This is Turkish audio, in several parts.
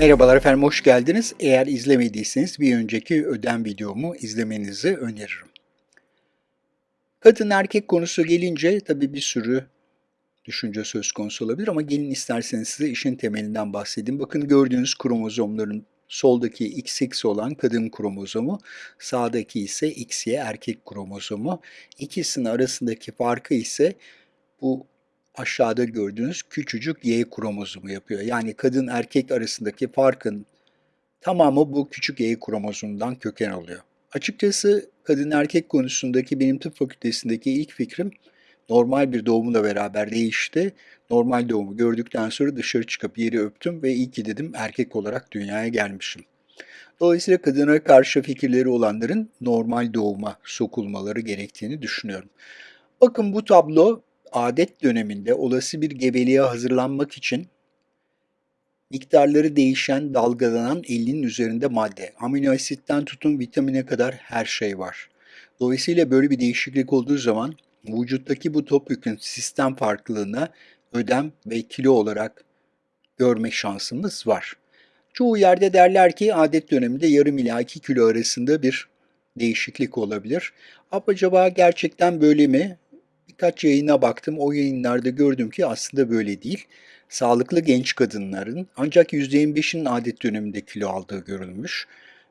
Merhabalar efendim, hoş geldiniz. Eğer izlemediyseniz bir önceki ödem videomu izlemenizi öneririm. Kadın erkek konusu gelince tabii bir sürü düşünce söz konusu olabilir ama gelin isterseniz size işin temelinden bahsedeyim. Bakın gördüğünüz kromozomların soldaki XX olan kadın kromozomu, sağdaki ise XY erkek kromozomu. İkisinin arasındaki farkı ise bu aşağıda gördüğünüz küçücük Y kromozomu yapıyor. Yani kadın erkek arasındaki farkın tamamı bu küçük Y kromozomundan köken alıyor. Açıkçası kadın erkek konusundaki benim tıp fakültesindeki ilk fikrim normal bir doğumla beraber değişti. Normal doğumu gördükten sonra dışarı çıkıp yeri öptüm ve iyi ki dedim erkek olarak dünyaya gelmişim. Dolayısıyla kadına karşı fikirleri olanların normal doğuma sokulmaları gerektiğini düşünüyorum. Bakın bu tablo adet döneminde olası bir gebeliğe hazırlanmak için miktarları değişen, dalgalanan 50'nin üzerinde madde. Amino asitten tutun vitamine kadar her şey var. Dolayısıyla böyle bir değişiklik olduğu zaman vücuttaki bu topyekun sistem farklılığına ödem ve kilo olarak görme şansımız var. Çoğu yerde derler ki adet döneminde yarım ila 2 kilo arasında bir değişiklik olabilir. Acaba gerçekten böyle mi? Birkaç yayına baktım. O yayınlarda gördüm ki aslında böyle değil. Sağlıklı genç kadınların ancak %25'in adet döneminde kilo aldığı görülmüş.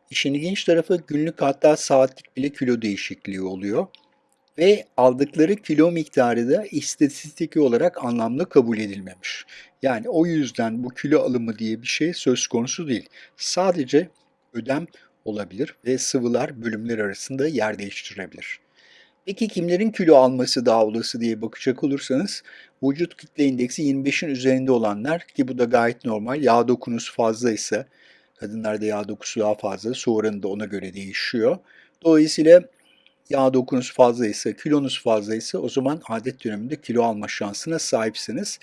İşin ilginç tarafı günlük hatta saatlik bile kilo değişikliği oluyor. Ve aldıkları kilo miktarı da istatistik olarak anlamlı kabul edilmemiş. Yani o yüzden bu kilo alımı diye bir şey söz konusu değil. Sadece ödem olabilir ve sıvılar bölümler arasında yer değiştirebilir. Peki kimlerin kilo alması daha olası diye bakacak olursanız vücut kitle indeksi 25'in üzerinde olanlar ki bu da gayet normal. Yağ dokunusu fazlaysa kadınlarda yağ dokusu daha fazla su oranı da ona göre değişiyor. Dolayısıyla yağ dokunusu fazlaysa, kilonuz fazlaysa o zaman adet döneminde kilo alma şansına sahipsiniz.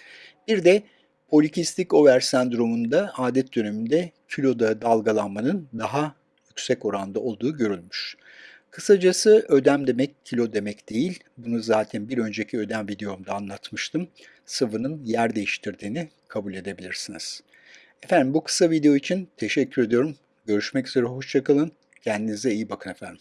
Bir de polikistik over sendromunda adet döneminde kiloda dalgalanmanın daha yüksek oranda olduğu görülmüş. Kısacası ödem demek kilo demek değil. Bunu zaten bir önceki ödem videomda anlatmıştım. Sıvının yer değiştirdiğini kabul edebilirsiniz. Efendim bu kısa video için teşekkür ediyorum. Görüşmek üzere, hoşçakalın. Kendinize iyi bakın efendim.